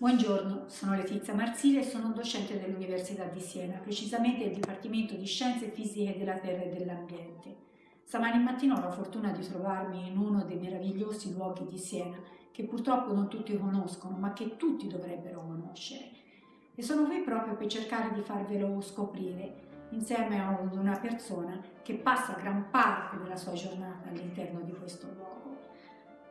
Buongiorno, sono Letizia Marzile e sono docente dell'Università di Siena, precisamente del Dipartimento di Scienze Fisiche della Terra e dell'Ambiente. Stamani mattina ho la fortuna di trovarmi in uno dei meravigliosi luoghi di Siena che purtroppo non tutti conoscono, ma che tutti dovrebbero conoscere. E sono qui proprio per cercare di farvelo scoprire insieme a una persona che passa gran parte della sua giornata all'interno di questo luogo.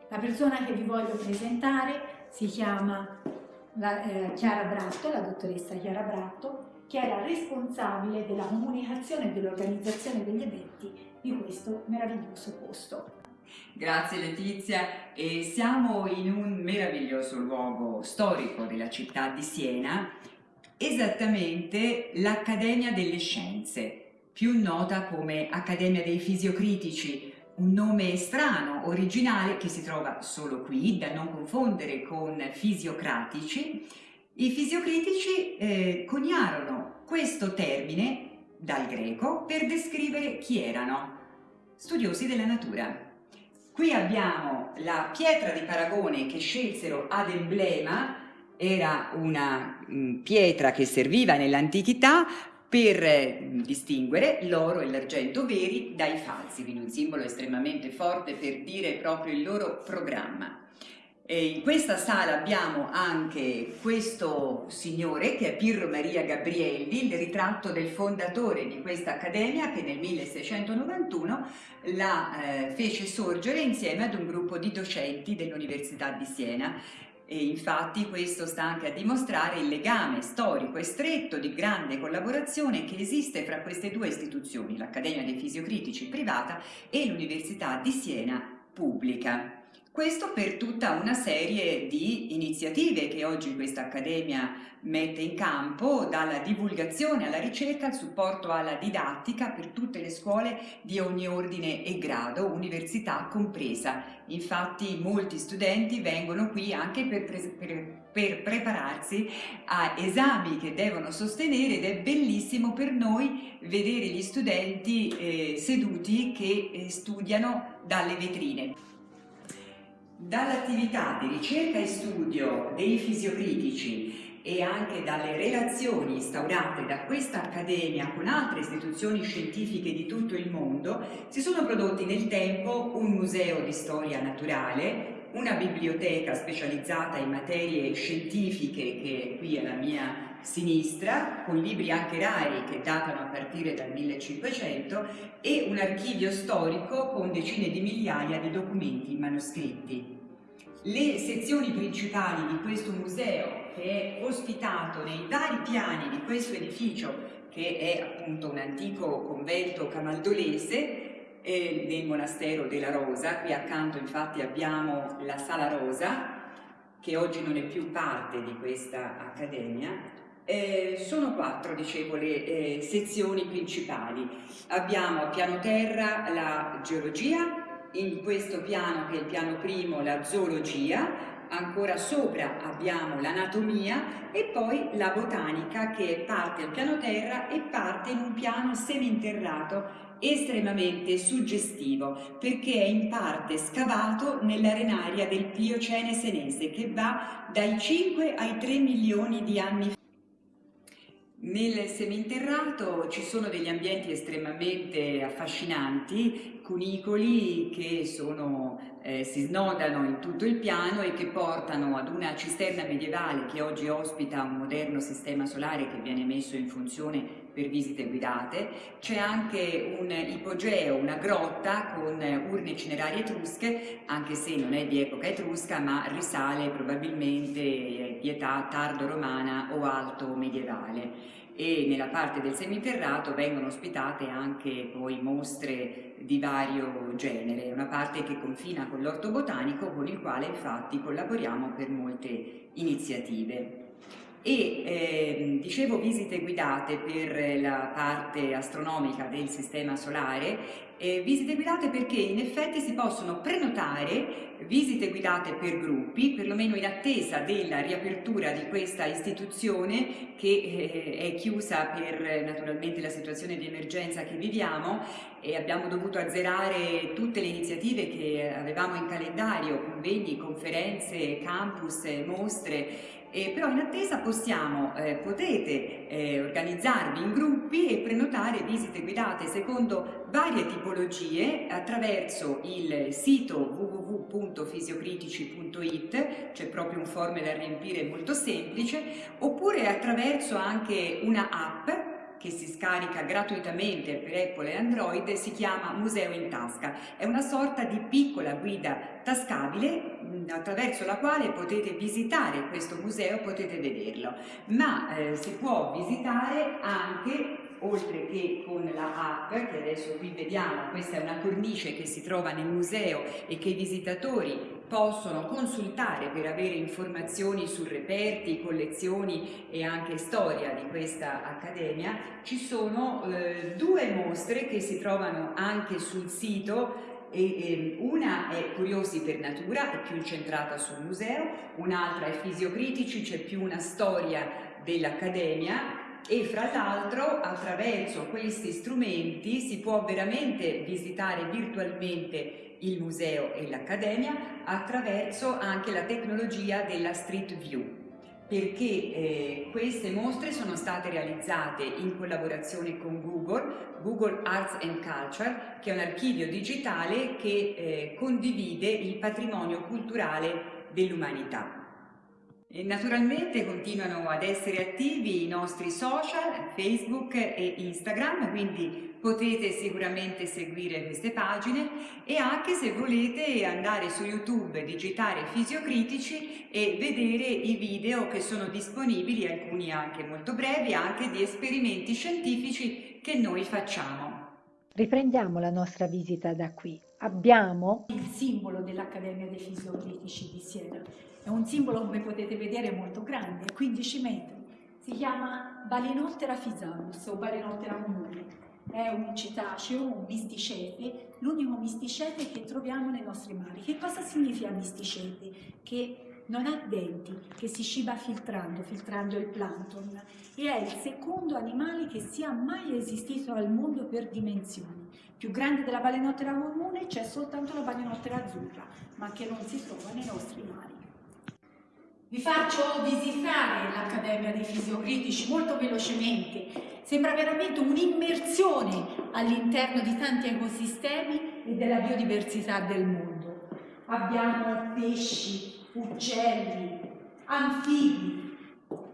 La persona che vi voglio presentare si chiama la, eh, Chiara Bratto, la dottoressa Chiara Bratto, che la responsabile della comunicazione e dell'organizzazione degli eventi di questo meraviglioso posto. Grazie Letizia e siamo in un meraviglioso luogo storico della città di Siena, esattamente l'Accademia delle Scienze, più nota come Accademia dei Fisiocritici, un nome strano, originale, che si trova solo qui, da non confondere con fisiocratici. I fisiocritici eh, coniarono questo termine dal greco per descrivere chi erano, studiosi della natura. Qui abbiamo la pietra di paragone che scelsero ad emblema, era una mh, mm, pietra che serviva nell'antichità per distinguere l'oro e l'argento veri dai falsi, quindi un simbolo estremamente forte per dire proprio il loro programma. E in questa sala abbiamo anche questo signore che è Pirro Maria Gabrielli, il ritratto del fondatore di questa accademia che nel 1691 la eh, fece sorgere insieme ad un gruppo di docenti dell'Università di Siena e infatti questo sta anche a dimostrare il legame storico e stretto di grande collaborazione che esiste fra queste due istituzioni, l'Accademia dei Fisiocritici privata e l'Università di Siena pubblica. Questo per tutta una serie di iniziative che oggi questa Accademia mette in campo, dalla divulgazione alla ricerca, al supporto alla didattica per tutte le scuole di ogni ordine e grado, università compresa. Infatti molti studenti vengono qui anche per, per, per prepararsi a esami che devono sostenere ed è bellissimo per noi vedere gli studenti eh, seduti che eh, studiano dalle vetrine. Dall'attività di ricerca e studio dei fisiocritici e anche dalle relazioni instaurate da questa accademia con altre istituzioni scientifiche di tutto il mondo, si sono prodotti nel tempo un museo di storia naturale, una biblioteca specializzata in materie scientifiche che qui alla mia sinistra, con libri anche rari che datano a partire dal 1500 e un archivio storico con decine di migliaia di documenti manoscritti. Le sezioni principali di questo museo, che è ospitato nei vari piani di questo edificio, che è appunto un antico convento camaldolese, eh, nel monastero della Rosa, qui accanto infatti abbiamo la Sala Rosa, che oggi non è più parte di questa accademia, eh, sono quattro, dicevo, le eh, sezioni principali. Abbiamo a piano terra la geologia, in questo piano che è il piano primo la zoologia, ancora sopra abbiamo l'anatomia e poi la botanica che parte al piano terra e parte in un piano seminterrato estremamente suggestivo perché è in parte scavato nell'arenaria del Pliocene senese che va dai 5 ai 3 milioni di anni fa. Nel seminterrato ci sono degli ambienti estremamente affascinanti, cunicoli che sono, eh, si snodano in tutto il piano e che portano ad una cisterna medievale che oggi ospita un moderno sistema solare che viene messo in funzione per visite guidate. C'è anche un ipogeo, una grotta con urne cinerarie etrusche, anche se non è di epoca etrusca ma risale probabilmente di età tardo-romana o alto medievale e nella parte del seminterrato vengono ospitate anche poi mostre di vario genere, una parte che confina con l'orto botanico con il quale infatti collaboriamo per molte iniziative e eh, dicevo visite guidate per la parte astronomica del sistema solare eh, visite guidate perché in effetti si possono prenotare visite guidate per gruppi, perlomeno in attesa della riapertura di questa istituzione che eh, è chiusa per naturalmente la situazione di emergenza che viviamo. E abbiamo dovuto azzerare tutte le iniziative che avevamo in calendario, convegni, conferenze, campus, mostre eh, però in attesa possiamo, eh, potete eh, organizzarvi in gruppi e prenotare visite guidate secondo varie tipologie attraverso il sito www.fisiocritici.it, c'è proprio un form da riempire molto semplice, oppure attraverso anche una app che si scarica gratuitamente per Apple e Android si chiama Museo in Tasca. È una sorta di piccola guida tascabile attraverso la quale potete visitare questo museo, potete vederlo, ma eh, si può visitare anche oltre che con la app che adesso qui vediamo, questa è una cornice che si trova nel museo e che i visitatori possono consultare per avere informazioni su reperti, collezioni e anche storia di questa accademia, ci sono eh, due mostre che si trovano anche sul sito e, e, una è Curiosi per Natura, è più incentrata sul museo, un'altra è Fisiocritici, c'è più una storia dell'Accademia e fra l'altro attraverso questi strumenti si può veramente visitare virtualmente il museo e l'accademia attraverso anche la tecnologia della Street View perché eh, queste mostre sono state realizzate in collaborazione con Google, Google Arts and Culture, che è un archivio digitale che eh, condivide il patrimonio culturale dell'umanità. E naturalmente continuano ad essere attivi i nostri social, Facebook e Instagram, quindi potete sicuramente seguire queste pagine e anche se volete andare su YouTube, digitare Fisiocritici e vedere i video che sono disponibili, alcuni anche molto brevi, anche di esperimenti scientifici che noi facciamo. Riprendiamo la nostra visita da qui. Abbiamo il simbolo dell'Accademia dei Fisiocritici di Siena è un simbolo, come potete vedere, molto grande, 15 metri. Si chiama Balenottera fisalus o Balenottera comune. È un cetaceo, un misticete, l'unico misticete che troviamo nei nostri mari. Che cosa significa misticete? Che non ha denti, che si ciba filtrando, filtrando il plankton e è il secondo animale che sia mai esistito al mondo per dimensioni. Più grande della balenottera comune c'è soltanto la balenottera azzurra, ma che non si trova nei nostri mari. Vi faccio visitare l'Accademia dei Fisiocritici molto velocemente. Sembra veramente un'immersione all'interno di tanti ecosistemi e della biodiversità del mondo. Abbiamo pesci, uccelli, anfibi,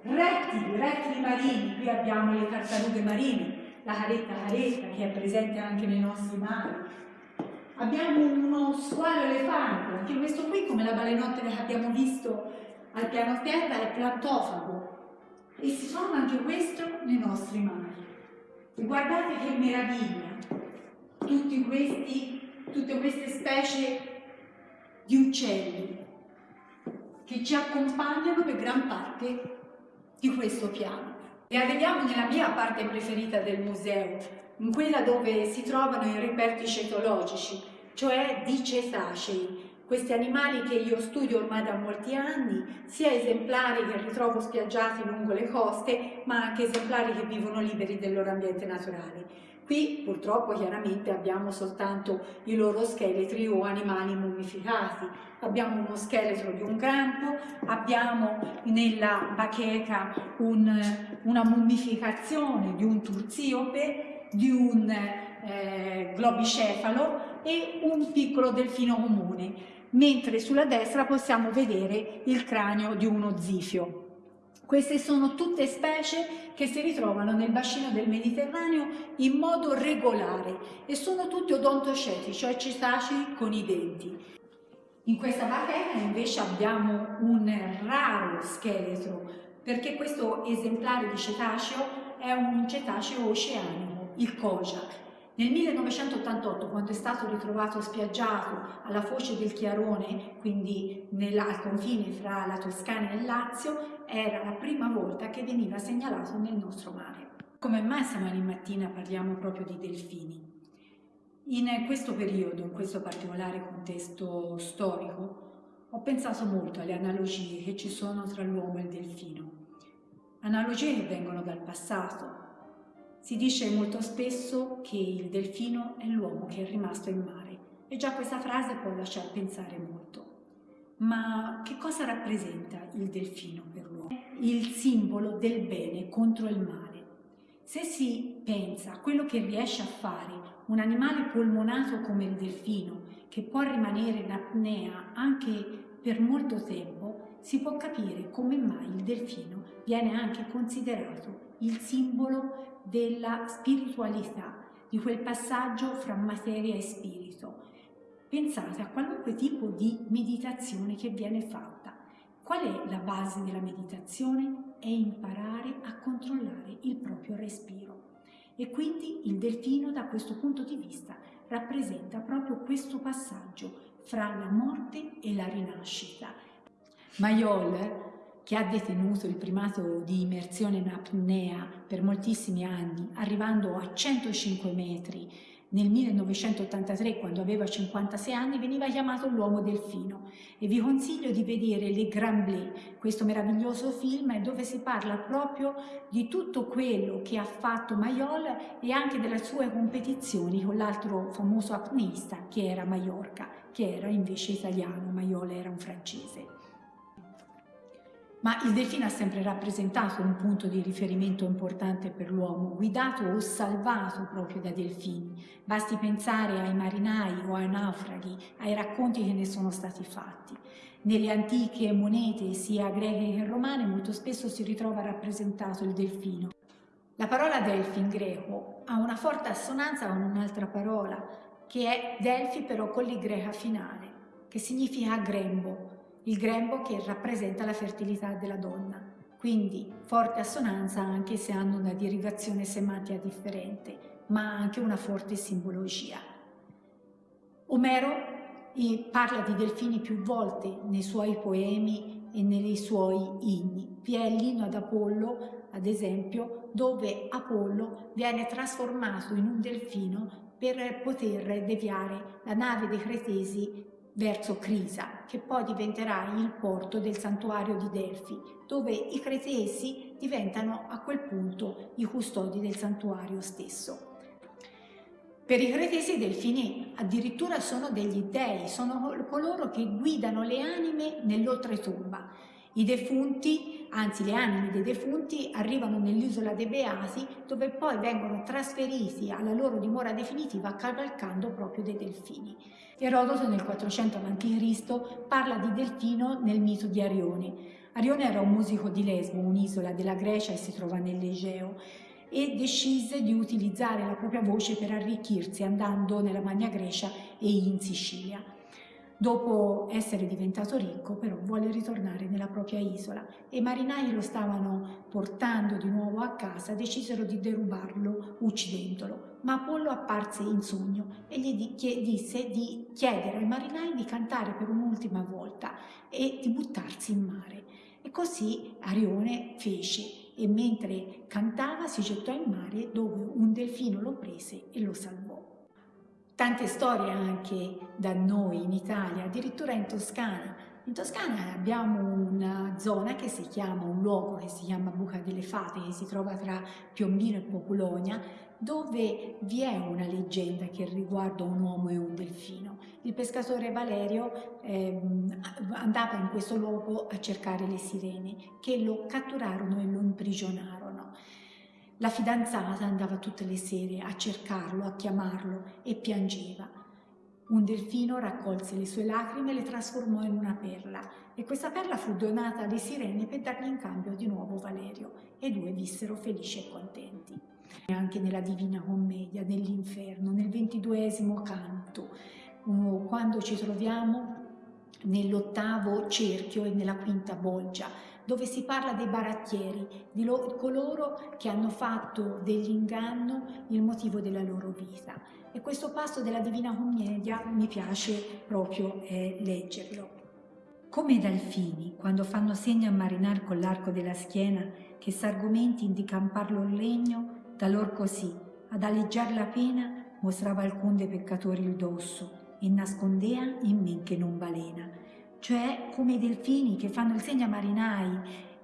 rettili, rettili marini. Qui abbiamo le tartarughe marine, la caretta caretta che è presente anche nei nostri mari. Abbiamo uno squalo elefante, anche questo qui come la balenottera che abbiamo visto al piano terra è plantofago e si trova anche questo nei nostri mari. Guardate che meraviglia, questi, tutte queste specie di uccelli che ci accompagnano per gran parte di questo piano. E arriviamo nella mia parte preferita del museo, in quella dove si trovano i reperti cetologici, cioè di cetacei, questi animali che io studio ormai da molti anni, sia esemplari che ritrovo spiaggiati lungo le coste, ma anche esemplari che vivono liberi del loro ambiente naturale. Qui purtroppo chiaramente abbiamo soltanto i loro scheletri o animali mummificati. Abbiamo uno scheletro di un grampo, abbiamo nella bacheca un, una mummificazione di un turziope, di un eh, globicefalo e un piccolo delfino comune mentre sulla destra possiamo vedere il cranio di uno zifio. Queste sono tutte specie che si ritrovano nel bacino del Mediterraneo in modo regolare e sono tutti odontoceti, cioè cetacei con i denti. In questa bacheca invece abbiamo un raro scheletro perché questo esemplare di cetaceo è un cetaceo oceanico, il Kojak, nel 1988, quando è stato ritrovato spiaggiato alla foce del Chiarone, quindi nella, al confine fra la Toscana e il Lazio, era la prima volta che veniva segnalato nel nostro mare. Come mai stamani mattina parliamo proprio di delfini? In questo periodo, in questo particolare contesto storico, ho pensato molto alle analogie che ci sono tra l'uomo e il delfino. Analogie che vengono dal passato, si dice molto spesso che il delfino è l'uomo che è rimasto in mare e già questa frase può lasciar pensare molto. Ma che cosa rappresenta il delfino per l'uomo? il simbolo del bene contro il male. Se si pensa a quello che riesce a fare un animale polmonato come il delfino, che può rimanere in apnea anche per molto tempo, si può capire come mai il delfino viene anche considerato il simbolo della spiritualità, di quel passaggio fra materia e spirito. Pensate a qualunque tipo di meditazione che viene fatta. Qual è la base della meditazione? È imparare a controllare il proprio respiro. E quindi il delfino da questo punto di vista rappresenta proprio questo passaggio fra la morte e la rinascita. Mayol che ha detenuto il primato di immersione in apnea per moltissimi anni, arrivando a 105 metri nel 1983, quando aveva 56 anni, veniva chiamato l'uomo delfino. E vi consiglio di vedere Le Grand Blé, questo meraviglioso film dove si parla proprio di tutto quello che ha fatto Mayol e anche delle sue competizioni con l'altro famoso apneista che era Mallorca, che era invece italiano, Mayol era un francese ma il delfino ha sempre rappresentato un punto di riferimento importante per l'uomo, guidato o salvato proprio da delfini. Basti pensare ai marinai o ai naufraghi, ai racconti che ne sono stati fatti. Nelle antiche monete, sia greche che romane, molto spesso si ritrova rappresentato il delfino. La parola delfi in greco ha una forte assonanza con un'altra parola, che è delfi però con l'i greca finale, che significa grembo, il grembo che rappresenta la fertilità della donna, quindi forte assonanza anche se hanno una derivazione semantica differente, ma anche una forte simbologia. Omero parla di delfini più volte nei suoi poemi e nei suoi inni. Vi è l'inno ad Apollo, ad esempio, dove Apollo viene trasformato in un delfino per poter deviare la nave dei Cretesi verso Crisa, che poi diventerà il porto del santuario di Delfi, dove i cretesi diventano a quel punto i custodi del santuario stesso. Per i cretesi i delfini addirittura sono degli dei, sono coloro che guidano le anime nell'oltretomba. I defunti, anzi le anime dei defunti, arrivano nell'isola dei Beati dove poi vengono trasferiti alla loro dimora definitiva cavalcando proprio dei delfini. Erodoto nel 400 a.C. parla di Delfino nel mito di Arione. Arione era un musico di Lesbo, un'isola della Grecia e si trova nell'Egeo e decise di utilizzare la propria voce per arricchirsi andando nella Magna Grecia e in Sicilia. Dopo essere diventato ricco però vuole ritornare nella propria isola e i marinai lo stavano portando di nuovo a casa, decisero di derubarlo uccidendolo. Ma Apollo apparse in sogno e gli disse di chiedere ai marinai di cantare per un'ultima volta e di buttarsi in mare. E così Arione fece e mentre cantava si gettò in mare dove un delfino lo prese e lo salvò. Tante storie anche da noi in Italia, addirittura in Toscana. In Toscana abbiamo una zona che si chiama, un luogo che si chiama Buca delle Fate, che si trova tra Piombino e Populonia, dove vi è una leggenda che riguarda un uomo e un delfino. Il pescatore Valerio eh, andava in questo luogo a cercare le sirene, che lo catturarono e lo imprigionarono. La fidanzata andava tutte le sere a cercarlo, a chiamarlo e piangeva. Un delfino raccolse le sue lacrime e le trasformò in una perla e questa perla fu donata alle sirene per dargli in cambio di nuovo Valerio e due vissero felici e contenti. Anche nella Divina Commedia, nell'Inferno, nel ventiduesimo canto, quando ci troviamo nell'ottavo cerchio e nella quinta bolgia, dove si parla dei barattieri, di coloro che hanno fatto dell'inganno il motivo della loro vita. E questo passo della Divina Commedia mi piace proprio eh, leggerlo. Come i delfini, quando fanno segno a marinar con l'arco della schiena, che s'argomenti di camparlo il legno, da lor così, ad alleggiar la pena, mostrava alcun dei peccatori il dosso, e nascondea in men che non balena cioè come i delfini che fanno il segno a marinai,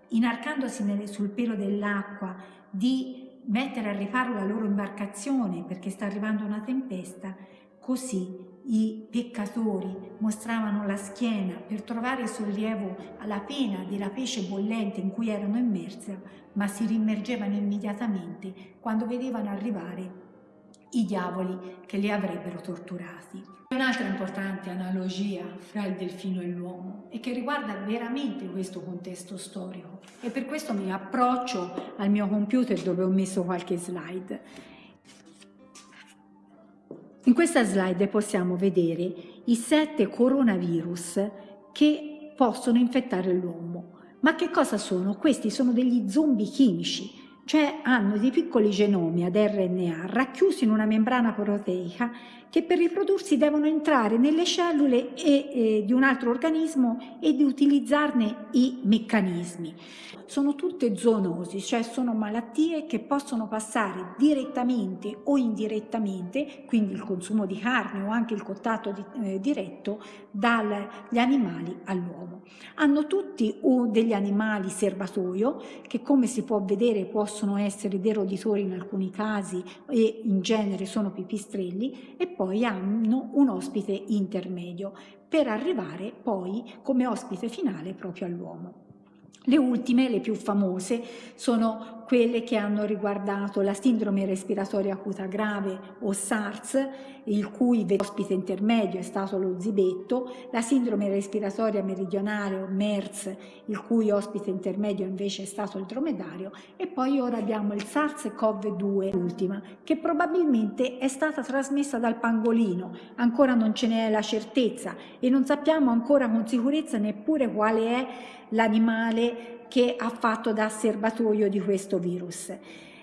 inarcandosi nel, sul pelo dell'acqua, di mettere a riparo la loro imbarcazione perché sta arrivando una tempesta, così i peccatori mostravano la schiena per trovare sollievo alla pena della pesce bollente in cui erano immerse, ma si rimmergevano immediatamente quando vedevano arrivare i diavoli che li avrebbero torturati. Un'altra importante analogia fra il delfino e l'uomo e che riguarda veramente questo contesto storico e per questo mi approccio al mio computer dove ho messo qualche slide. In questa slide possiamo vedere i sette coronavirus che possono infettare l'uomo. Ma che cosa sono? Questi sono degli zombie chimici cioè hanno dei piccoli genomi ad RNA racchiusi in una membrana proteica che per riprodursi devono entrare nelle cellule e, eh, di un altro organismo ed utilizzarne i meccanismi sono tutte zoonosi, cioè sono malattie che possono passare direttamente o indirettamente, quindi il consumo di carne o anche il contatto di, eh, diretto dagli animali all'uomo. Hanno tutti uh, degli animali serbatoio che come si può vedere possono essere deroditori in alcuni casi e in genere sono pipistrelli e poi hanno un ospite intermedio per arrivare poi come ospite finale proprio all'uomo. Le ultime, le più famose, sono quelle che hanno riguardato la sindrome respiratoria acuta grave o SARS, il cui ospite intermedio è stato lo zibetto, la sindrome respiratoria meridionale o MERS, il cui ospite intermedio invece è stato il dromedario, e poi ora abbiamo il SARS-CoV-2, l'ultima, che probabilmente è stata trasmessa dal pangolino, ancora non ce n'è la certezza e non sappiamo ancora con sicurezza neppure quale è l'animale che ha fatto da serbatoio di questo virus.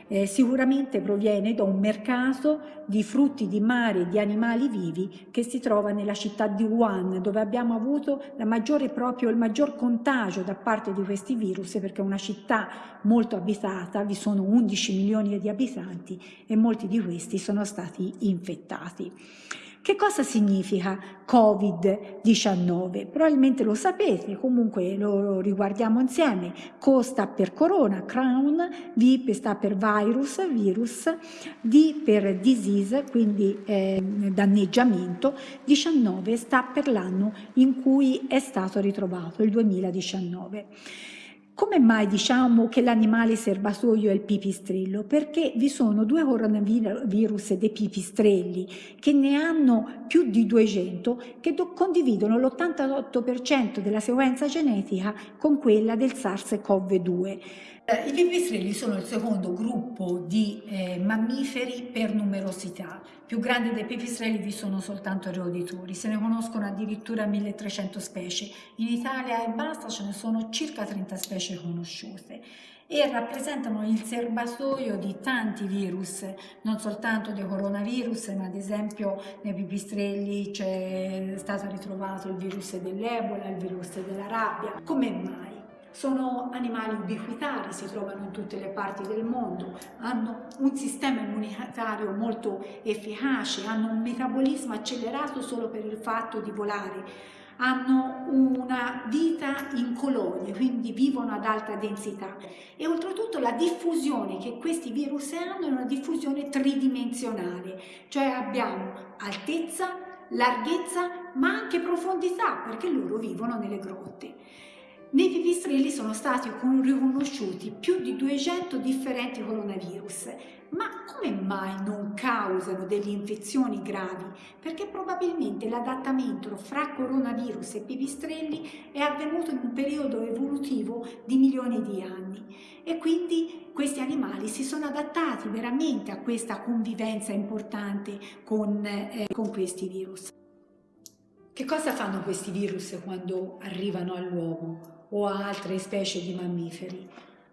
Eh, sicuramente proviene da un mercato di frutti di mare e di animali vivi che si trova nella città di Wuhan dove abbiamo avuto maggiore, proprio, il maggior contagio da parte di questi virus perché è una città molto abitata, vi sono 11 milioni di abitanti e molti di questi sono stati infettati. Che cosa significa Covid-19? Probabilmente lo sapete, comunque lo riguardiamo insieme. Co sta per corona, crown, V sta per virus, virus, D per disease, quindi eh, danneggiamento, 19 sta per l'anno in cui è stato ritrovato, il 2019. Come mai diciamo che l'animale serbatoio è il pipistrello? Perché vi sono due coronavirus dei pipistrelli che ne hanno più di 200 che condividono l'88% della sequenza genetica con quella del SARS-CoV-2. Eh, I pipistrelli sono il secondo gruppo di eh, mammiferi per numerosità. Più grandi dei pipistrelli vi sono soltanto i roditori, se ne conoscono addirittura 1300 specie. In Italia e basta ce ne sono circa 30 specie conosciute e rappresentano il serbatoio di tanti virus, non soltanto dei coronavirus, ma ad esempio nei pipistrelli c'è stato ritrovato il virus dell'Ebola, il virus della rabbia. Come mai? Sono animali ubiquitari, si trovano in tutte le parti del mondo, hanno un sistema immunitario molto efficace, hanno un metabolismo accelerato solo per il fatto di volare, hanno una vita in colonie, quindi vivono ad alta densità e oltretutto la diffusione che questi virus hanno è una diffusione tridimensionale, cioè abbiamo altezza, larghezza ma anche profondità perché loro vivono nelle grotte. Nei pipistrelli sono stati riconosciuti più di 200 differenti coronavirus, ma come mai non causano delle infezioni gravi? Perché probabilmente l'adattamento fra coronavirus e pipistrelli è avvenuto in un periodo evolutivo di milioni di anni e quindi questi animali si sono adattati veramente a questa convivenza importante con, eh, con questi virus. Che cosa fanno questi virus quando arrivano all'uomo? O a altre specie di mammiferi,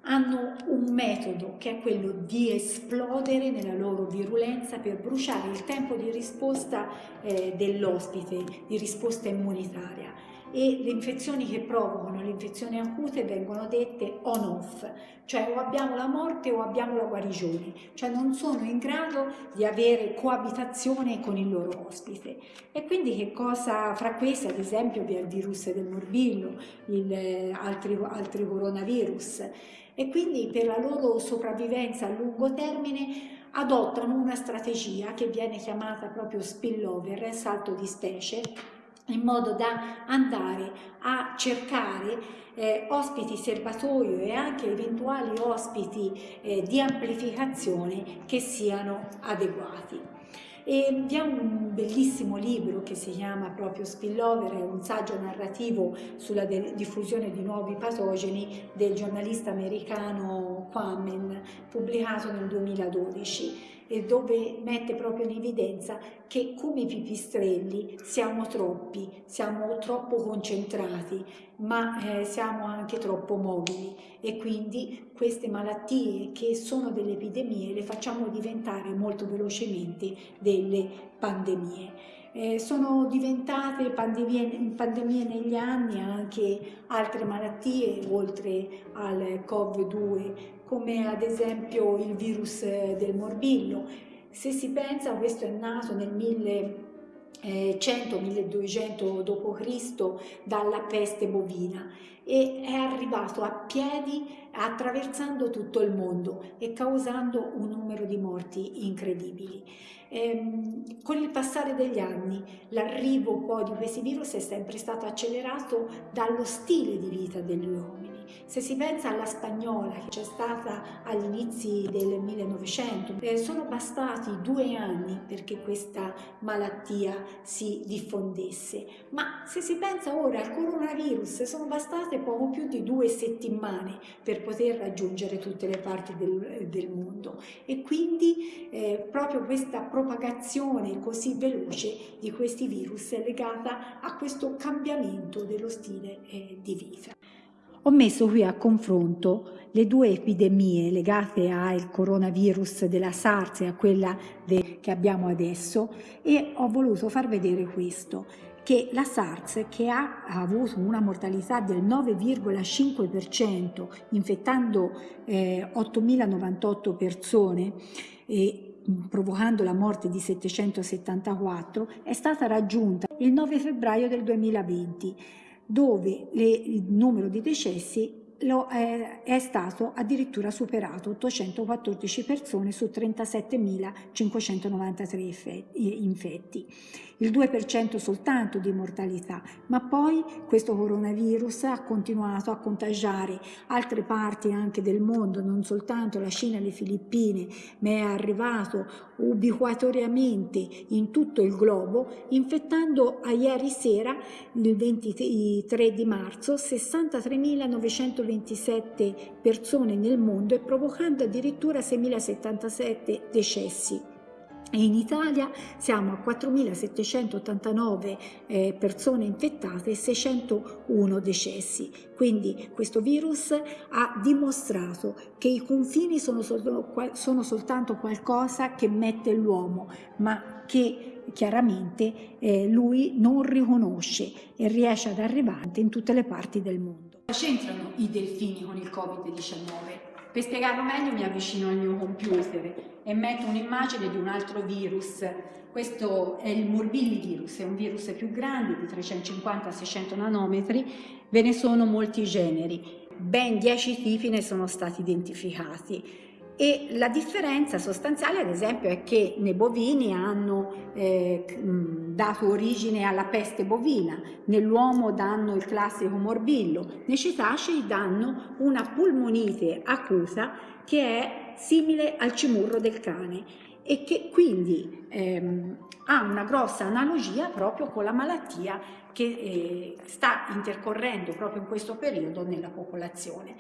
hanno un metodo che è quello di esplodere nella loro virulenza per bruciare il tempo di risposta eh, dell'ospite, di risposta immunitaria e le infezioni che provocano le infezioni acute vengono dette on-off, cioè o abbiamo la morte o abbiamo la guarigione, cioè non sono in grado di avere coabitazione con il loro ospite. E quindi che cosa, fra queste ad esempio vi è il virus del morbillo, il, eh, altri, altri coronavirus, e quindi per la loro sopravvivenza a lungo termine adottano una strategia che viene chiamata proprio spillover, salto di specie, in modo da andare a cercare eh, ospiti serbatoio e anche eventuali ospiti eh, di amplificazione che siano adeguati. E vi è un bellissimo libro che si chiama proprio Spillover, è un saggio narrativo sulla diffusione di nuovi patogeni del giornalista americano Quammen, pubblicato nel 2012 e dove mette proprio in evidenza che come pipistrelli siamo troppi, siamo troppo concentrati, ma eh, siamo anche troppo mobili e quindi queste malattie che sono delle epidemie le facciamo diventare molto velocemente delle pandemie. Eh, sono diventate pandemie, pandemie, negli anni anche altre malattie oltre al Cov2 come ad esempio il virus del morbillo. Se si pensa, questo è nato nel 1100-1200 d.C. dalla peste bovina e è arrivato a piedi attraversando tutto il mondo e causando un numero di morti incredibili. Ehm, con il passare degli anni l'arrivo poi di questi virus è sempre stato accelerato dallo stile di vita degli uomini. Se si pensa alla spagnola che c'è stata agli inizi del 1900, eh, sono bastati due anni perché questa malattia si diffondesse, ma se si pensa ora al coronavirus sono bastate poco più di due settimane per poter raggiungere tutte le parti del, del mondo e quindi eh, proprio questa propagazione così veloce di questi virus è legata a questo cambiamento dello stile eh, di vita. Ho messo qui a confronto le due epidemie legate al coronavirus della SARS e a quella che abbiamo adesso e ho voluto far vedere questo che la SARS, che ha avuto una mortalità del 9,5%, infettando eh, 8.098 persone e provocando la morte di 774, è stata raggiunta il 9 febbraio del 2020 dove le, il numero di decessi lo, eh, è stato addirittura superato, 814 persone su 37.593 infetti. Il 2% soltanto di mortalità, ma poi questo coronavirus ha continuato a contagiare altre parti anche del mondo, non soltanto la Cina e le Filippine, ma è arrivato ubiquatoriamente in tutto il globo, infettando a ieri sera, il 23 di marzo, 63.927 persone nel mondo e provocando addirittura 6.077 decessi e in Italia siamo a 4.789 eh, persone infettate e 601 decessi. Quindi questo virus ha dimostrato che i confini sono, sol sono soltanto qualcosa che mette l'uomo, ma che chiaramente eh, lui non riconosce e riesce ad arrivare in tutte le parti del mondo. C'entrano i delfini con il Covid-19? Per spiegarlo meglio mi avvicino al mio computer e metto un'immagine di un altro virus. Questo è il morbillivirus, è un virus più grande di 350-600 nanometri, ve ne sono molti generi, ben 10 tipi ne sono stati identificati e la differenza sostanziale ad esempio è che nei bovini hanno eh, dato origine alla peste bovina, nell'uomo danno il classico morbillo, nei cetacei danno una pulmonite acuta che è simile al cimurro del cane e che quindi ehm, ha una grossa analogia proprio con la malattia che eh, sta intercorrendo proprio in questo periodo nella popolazione.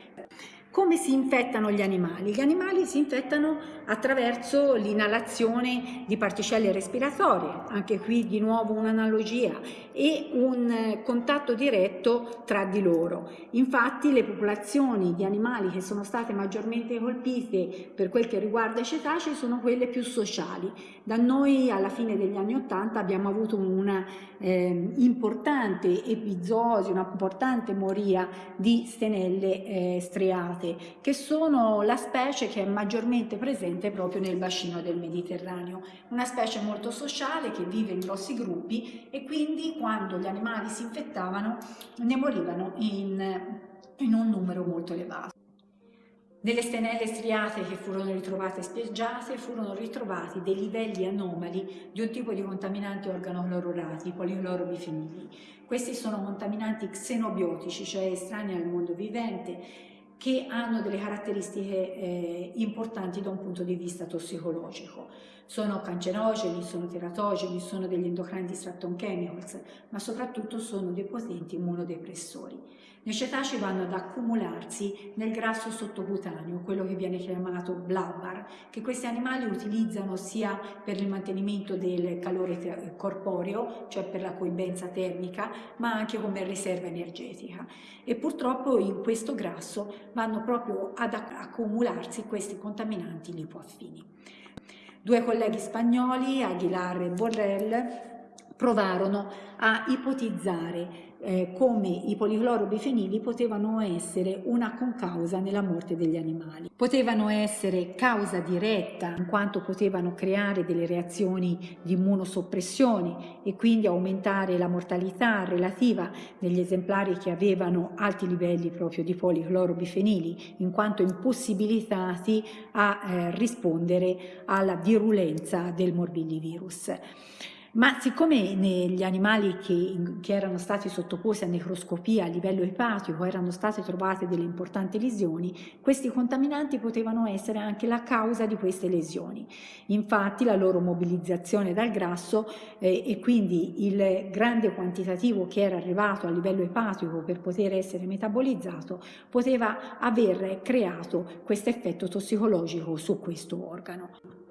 Come si infettano gli animali? Gli animali si infettano attraverso l'inalazione di particelle respiratorie, anche qui di nuovo un'analogia, e un contatto diretto tra di loro. Infatti le popolazioni di animali che sono state maggiormente colpite per quel che riguarda i cetacei sono quelle più sociali. Da noi alla fine degli anni Ottanta abbiamo avuto una eh, importante episodio, una importante moria di stenelle eh, striate piante, che sono la specie che è maggiormente presente proprio nel bacino del Mediterraneo. Una specie molto sociale che vive in grossi gruppi e quindi quando gli animali si infettavano ne morivano in, in un numero molto elevato. Nelle stenelle striate che furono ritrovate spiaggiate furono ritrovati dei livelli anomali di un tipo di contaminanti organoclorurati, policlorobifenili. Questi sono contaminanti xenobiotici, cioè estranei al mondo vivente, che hanno delle caratteristiche eh, importanti da un punto di vista tossicologico. Sono cancerogeni, sono teratogeni, sono degli endocrine disruptor chemicals, ma soprattutto sono dei potenti immunodepressori. Le cetacei vanno ad accumularsi nel grasso sottocutaneo, quello che viene chiamato blabbar, che questi animali utilizzano sia per il mantenimento del calore corporeo, cioè per la coibenza termica, ma anche come riserva energetica. E purtroppo in questo grasso vanno proprio ad accumularsi questi contaminanti lipoaffini. Due colleghi spagnoli, Aguilar e Borrell, provarono a ipotizzare eh, come i policlorobifenili potevano essere una concausa nella morte degli animali. Potevano essere causa diretta in quanto potevano creare delle reazioni di immunosoppressione e quindi aumentare la mortalità relativa degli esemplari che avevano alti livelli proprio di policlorobifenili in quanto impossibilitati a eh, rispondere alla virulenza del morbillivirus. Ma siccome negli animali che, che, erano stati sottoposti a necroscopia a livello epatico erano state trovate delle importanti lesioni, questi contaminanti potevano essere anche la causa di queste lesioni. Infatti la loro mobilizzazione dal grasso eh, e quindi il grande quantitativo che era arrivato a livello epatico per poter essere metabolizzato poteva aver creato questo effetto tossicologico su questo organo.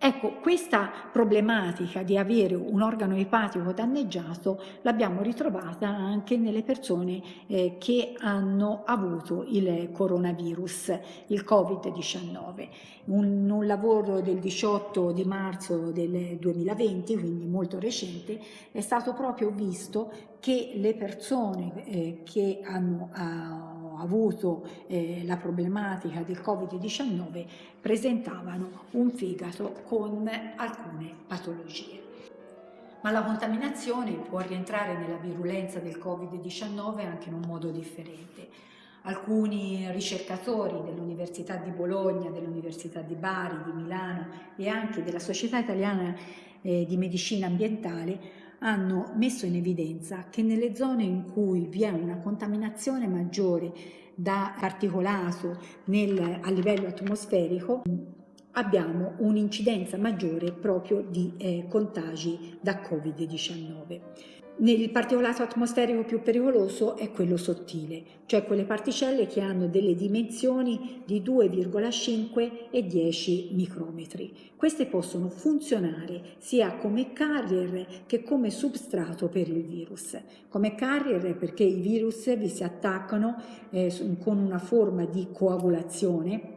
Ecco, questa problematica di avere un organo epatico danneggiato l'abbiamo ritrovata anche nelle persone eh, che hanno avuto il coronavirus, il Covid-19. Un, un, lavoro del 18 di marzo del 2020, quindi molto recente, è stato proprio visto che le persone eh, che hanno uh, avuto eh, la problematica del Covid-19 presentavano un fegato con alcune patologie. Ma la contaminazione può rientrare nella virulenza del Covid-19 anche in un modo differente. Alcuni ricercatori dell'Università di Bologna, dell'Università di Bari, di Milano e anche della Società Italiana eh, di Medicina Ambientale hanno messo in evidenza che nelle zone in cui vi è una contaminazione maggiore da particolato nel, a livello atmosferico abbiamo un'incidenza maggiore proprio di eh, contagi da Covid-19. Il particolato atmosferico più pericoloso è quello sottile, cioè quelle particelle che hanno delle dimensioni di 2,5 e 10 micrometri. Queste possono funzionare sia come carrier che come substrato per il virus. Come carrier perché i virus vi si attaccano eh, con una forma di coagulazione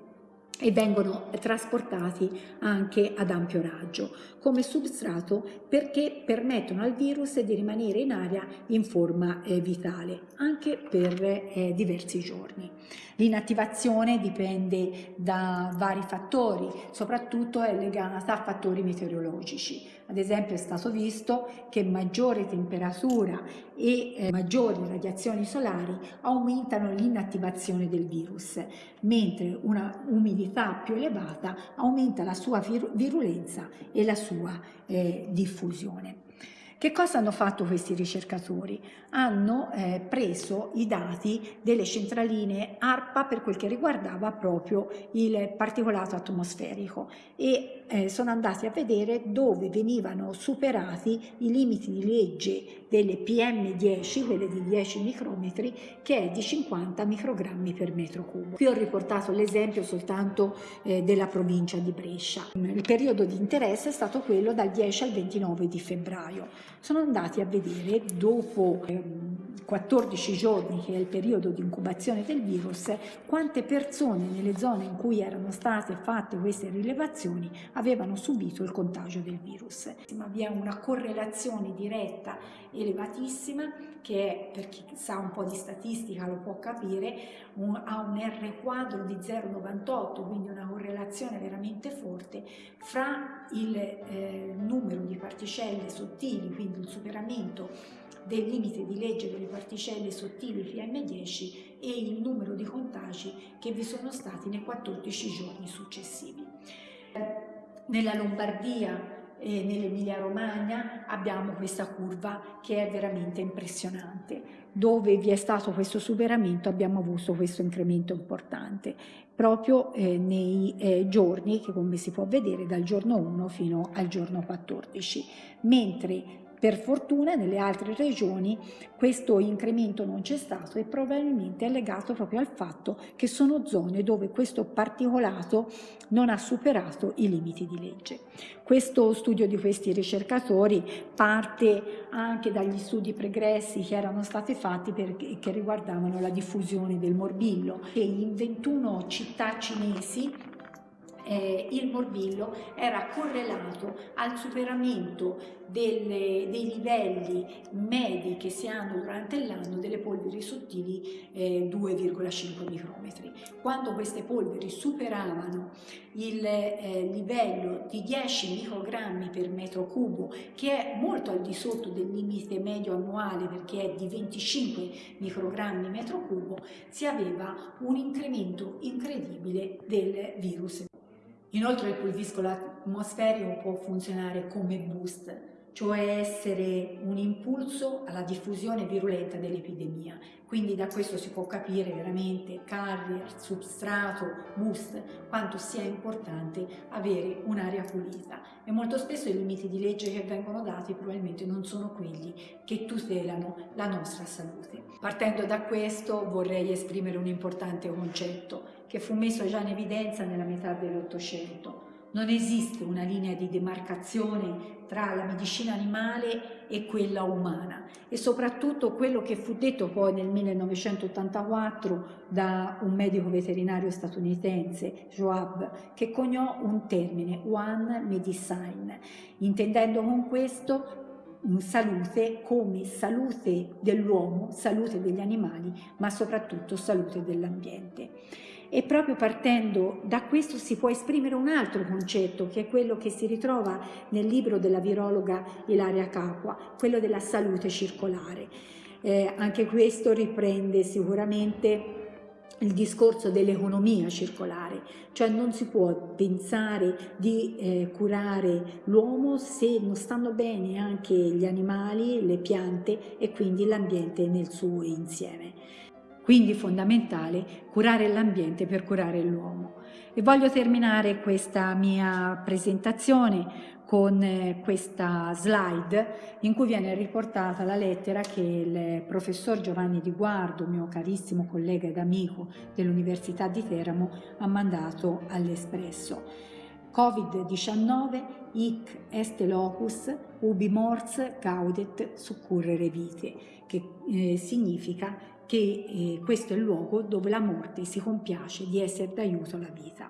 e vengono trasportati anche ad ampio raggio come substrato perché permettono al virus di rimanere in aria in forma eh, vitale anche per eh, diversi giorni. L'inattivazione dipende da vari fattori, soprattutto è legata a fattori meteorologici. Ad esempio è stato visto che maggiore temperatura e eh, maggiori radiazioni solari aumentano l'inattivazione del virus, mentre una umidità più elevata aumenta la sua virulenza e la sua eh, diffusione. Che cosa hanno fatto questi ricercatori? Hanno eh, preso i dati delle centraline ARPA per quel che riguardava proprio il particolato atmosferico e eh, sono andati a vedere dove venivano superati i limiti di legge delle PM10, quelle di 10 micrometri, che è di 50 microgrammi per metro cubo. Qui ho riportato l'esempio soltanto eh, della provincia di Brescia. Il periodo di interesse è stato quello dal 10 al 29 di febbraio sono andati a vedere dopo 14 ehm, giorni che è il periodo di incubazione del virus quante persone nelle zone in cui erano state fatte queste rilevazioni avevano subito il contagio del virus. Ma vi è una correlazione diretta elevatissima che è, per chi sa un po' di statistica lo può capire, un, ha un R quadro di 0,98, quindi una correlazione veramente forte fra il eh, numero di particelle sottili, quindi il superamento del limite di legge delle particelle sottili PM10 e il numero di contagi che vi sono stati nei 14 giorni successivi. Nella Lombardia e nell'Emilia Romagna abbiamo questa curva che è veramente impressionante. Dove vi è stato questo superamento abbiamo avuto questo incremento importante proprio eh, nei eh, giorni che come si può vedere dal giorno 1 fino al giorno 14, mentre per fortuna nelle altre regioni questo incremento non c'è stato e probabilmente è legato proprio al fatto che sono zone dove questo particolato non ha superato i limiti di legge. Questo studio di questi ricercatori parte anche dagli studi pregressi che erano stati fatti per, che riguardavano la diffusione del morbillo e in 21 città cinesi eh, il morbillo era correlato al superamento delle, dei livelli medi che si hanno durante l'anno delle polveri sottili eh, 2,5 micrometri. Quando queste polveri superavano il eh, livello di 10 microgrammi per metro cubo, che è molto al di sotto del limite medio annuale perché è di 25 microgrammi metro cubo, si aveva un incremento incredibile del virus. Inoltre il pulviscolo atmosferico può funzionare come boost, cioè essere un impulso alla diffusione virulenta dell'epidemia. Quindi da questo si può capire veramente carrier, substrato, boost, quanto sia importante avere un'aria pulita. E molto spesso i limiti di legge che vengono dati probabilmente non sono quelli che tutelano la nostra salute. Partendo da questo vorrei esprimere un importante concetto che fu messo già in evidenza nella metà dell'Ottocento. Non esiste una linea di demarcazione tra la medicina animale e quella umana e soprattutto quello che fu detto poi nel 1984 da un medico veterinario statunitense, Joab, che coniò un termine, One Medicine, intendendo con questo salute come salute dell'uomo, salute degli animali, ma soprattutto salute dell'ambiente. E proprio partendo da questo si può esprimere un altro concetto, che è quello che si ritrova nel libro della virologa Ilaria Capua, quello della salute circolare. Eh, anche questo riprende sicuramente il discorso dell'economia circolare, cioè non si può pensare di eh, curare l'uomo se non stanno bene anche gli animali, le piante e quindi l'ambiente nel suo insieme. Quindi fondamentale curare l'ambiente per curare l'uomo. E voglio terminare questa mia presentazione con eh, questa slide in cui viene riportata la lettera che il professor Giovanni Di Guardo, mio carissimo collega ed amico dell'Università di Teramo, ha mandato all'Espresso. Covid-19, hic est locus, ubi mors gaudet succurrere vite, che eh, significa che eh, questo è il luogo dove la morte si compiace di essere d'aiuto alla vita.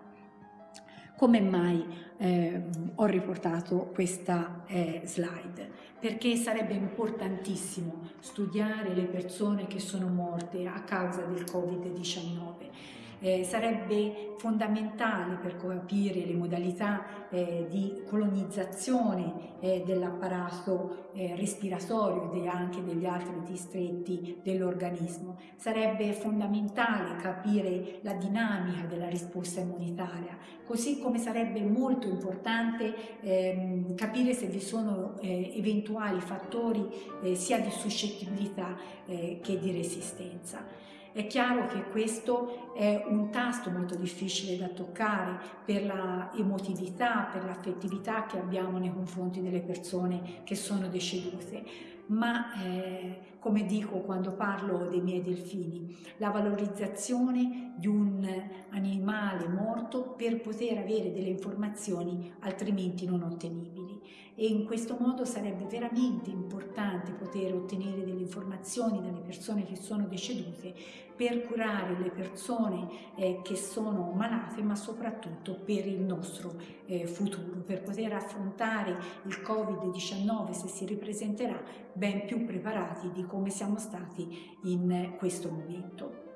Come mai eh, ho riportato questa eh, slide? Perché sarebbe importantissimo studiare le persone che sono morte a causa del Covid-19 eh, sarebbe fondamentale per capire le modalità eh, di colonizzazione eh, dell'apparato eh, respiratorio e anche degli altri distretti dell'organismo. Sarebbe fondamentale capire la dinamica della risposta immunitaria, così come sarebbe molto importante ehm, capire se vi sono eh, eventuali fattori eh, sia di suscettibilità che di resistenza. È chiaro che questo è un tasto molto difficile da toccare per la emotività, per l'affettività che abbiamo nei confronti delle persone che sono decedute, ma eh, come dico quando parlo dei miei delfini, la valorizzazione di un animale morto per poter avere delle informazioni altrimenti non ottenibili e in questo modo sarebbe veramente importante poter ottenere delle informazioni dalle persone che sono decedute per curare le persone eh, che sono malate ma soprattutto per il nostro eh, futuro, per poter affrontare il Covid-19 se si ripresenterà ben più preparati di come siamo stati in questo momento.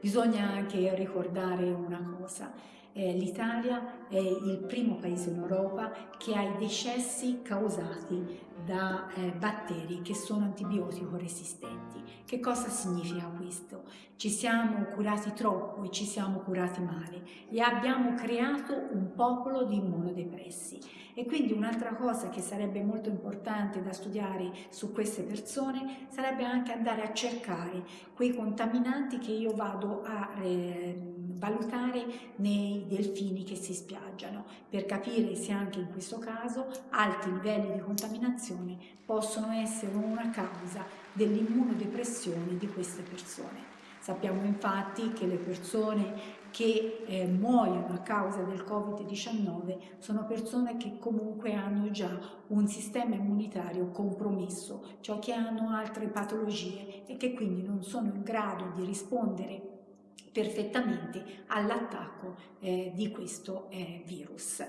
Bisogna anche ricordare una cosa, eh, l'Italia è il primo paese in Europa che ha i decessi causati da eh, batteri che sono antibiotico resistenti. Che cosa significa questo? Ci siamo curati troppo e ci siamo curati male e abbiamo creato un popolo di immunodepressi. E quindi un'altra cosa che sarebbe molto importante da studiare su queste persone sarebbe anche andare a cercare quei contaminanti che io vado a eh, valutare nei delfini che si spiaggiano per capire se anche in questo caso alti livelli di contaminazione possono essere una causa dell'immunodepressione di queste persone. Sappiamo infatti che le persone che eh, muoiono a causa del Covid-19 sono persone che comunque hanno già un sistema immunitario compromesso, cioè che hanno altre patologie e che quindi non sono in grado di rispondere perfettamente all'attacco eh, di questo eh, virus.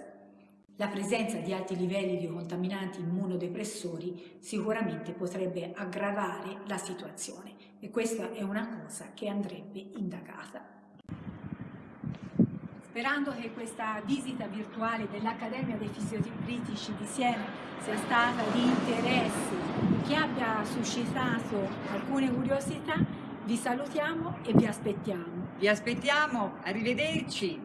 La presenza di alti livelli di contaminanti immunodepressori sicuramente potrebbe aggravare la situazione e questa è una cosa che andrebbe indagata. Sperando che questa visita virtuale dell'Accademia dei Fisiocritici di Siena sia stata di interesse, che abbia suscitato alcune curiosità, vi salutiamo e vi aspettiamo. Vi aspettiamo, arrivederci.